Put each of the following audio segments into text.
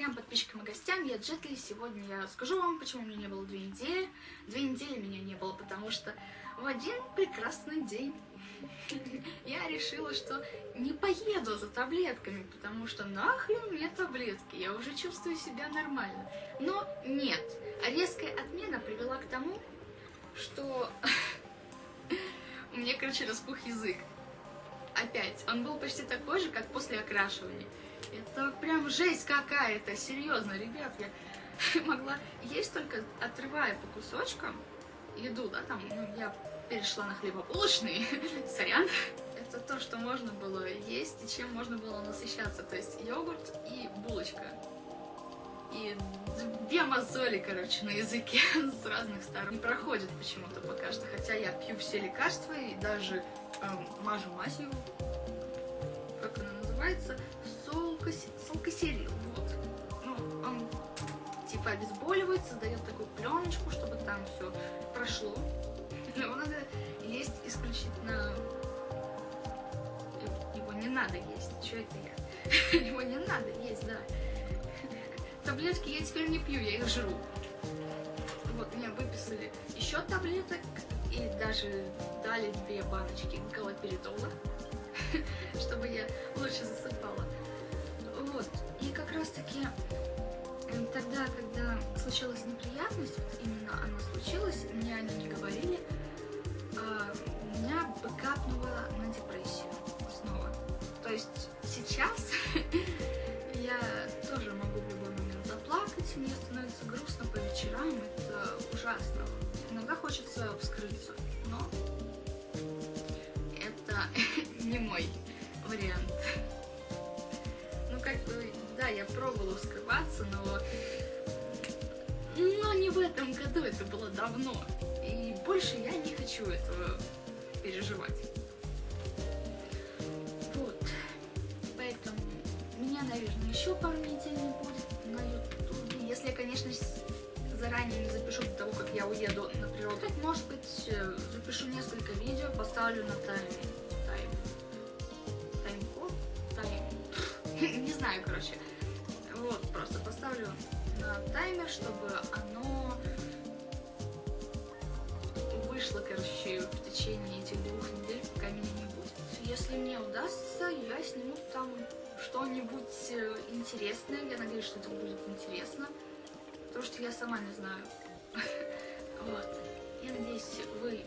зрителям, подписчикам и гостям, я Джетли. Сегодня я скажу вам, почему меня не было две недели. Две недели меня не было, потому что в один прекрасный день я решила, что не поеду за таблетками, потому что нахрен мне таблетки, я уже чувствую себя нормально. Но нет, резкая отмена привела к тому, что у меня, короче, распух язык. Опять, он был почти такой же, как после окрашивания. Это прям жесть какая-то, серьезно, ребят, я могла есть только отрывая по кусочкам еду, да, там, ну, я перешла на хлебобулочный, сорян. Это то, что можно было есть и чем можно было насыщаться, то есть йогурт и булочка. И две мозоли, короче, на языке с разных сторон. Не проходит почему-то пока что, хотя я пью все лекарства и даже эм, мажу мазью, как она называется, солкосерил, вот. Ну, он типа обезболивает, создает такую пленочку, чтобы там все прошло. Его надо есть исключительно... Его не надо есть. Что это я? Его не надо есть, да. Таблетки я теперь не пью, я их жру. Вот, мне выписали еще таблеток и даже дали две баночки галоперидола, лучше засыпала. Вот, и как раз таки тогда, когда случилась неприятность, вот именно она случилась, мне они не говорили, а, меня капнуло на депрессию снова. То есть сейчас я тоже могу в любой момент заплакать, мне становится грустно по вечерам, это ужасно. Иногда хочется вскрыться, но это не мой вариант. Ну, как бы, да, я пробовала вскрываться, но... Но не в этом году, это было давно. И больше я не хочу этого переживать. Вот. Поэтому меня, наверное, еще пару недель не будет на ютубе. Если я, конечно, заранее не запишу до того, как я уеду на природу. Может быть, э, запишу несколько видео, поставлю на тайм. Знаю, короче. Вот, просто поставлю на таймер, чтобы оно вышло, короче, в течение этих двух недель, пока меня не будет. Если мне удастся, я сниму там что-нибудь э, интересное. Я надеюсь, что это будет интересно. Потому что я сама не знаю. Вот. Я надеюсь, вы,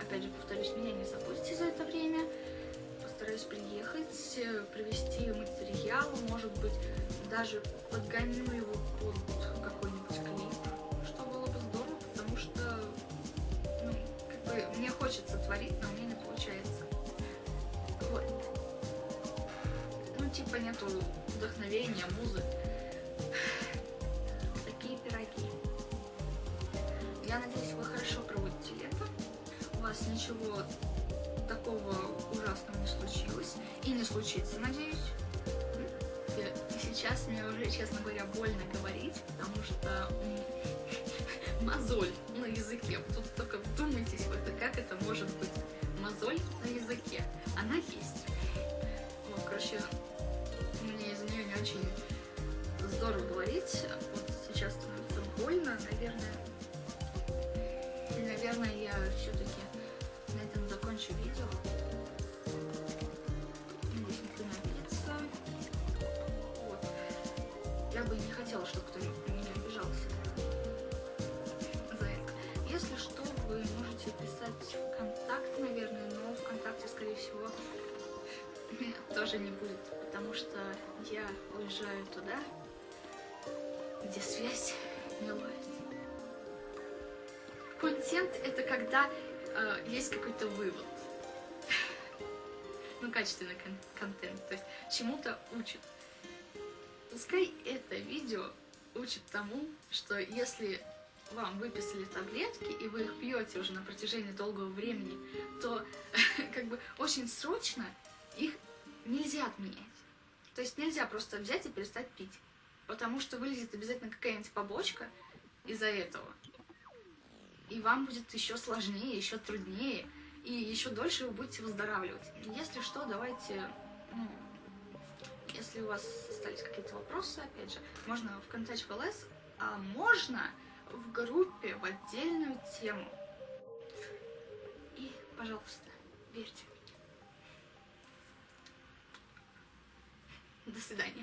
опять же, повторюсь, меня не забудете за это время. Постараюсь приехать, э, материал, может быть, даже подгоню его под какой-нибудь клип, что было бы здорово, потому что, ну, как бы, мне хочется творить, но мне не получается. Вот. Ну, типа, нету вдохновения, музы. Такие пироги. Я надеюсь, вы хорошо проводите лето. У вас ничего такого ужасного не случилось. И не случится, надеюсь. Сейчас мне уже, честно говоря, больно говорить, потому что мозоль на языке. Тут только вдумайтесь в это, как это может быть. Мозоль на языке. Она есть. Вот, короче, мне из-за нее не очень здорово говорить. Вот сейчас становится больно, наверное. И, наверное, я все-таки на этом закончу видео. Тоже не будет, потому что я уезжаю туда, где связь не ловит. Контент — это когда э, есть какой-то вывод. ну, качественный кон контент, то есть чему-то учит. Пускай это видео учит тому, что если вам выписали таблетки, и вы их пьете уже на протяжении долгого времени, то как бы очень срочно их нельзя отменять. То есть нельзя просто взять и перестать пить, потому что вылезет обязательно какая-нибудь побочка из-за этого. И вам будет еще сложнее, еще труднее, и еще дольше вы будете выздоравливать. Если что, давайте ну, Если у вас остались какие-то вопросы, опять же, можно в контакт ЛС, а можно в группе в отдельную тему. И, пожалуйста, верьте До свидания.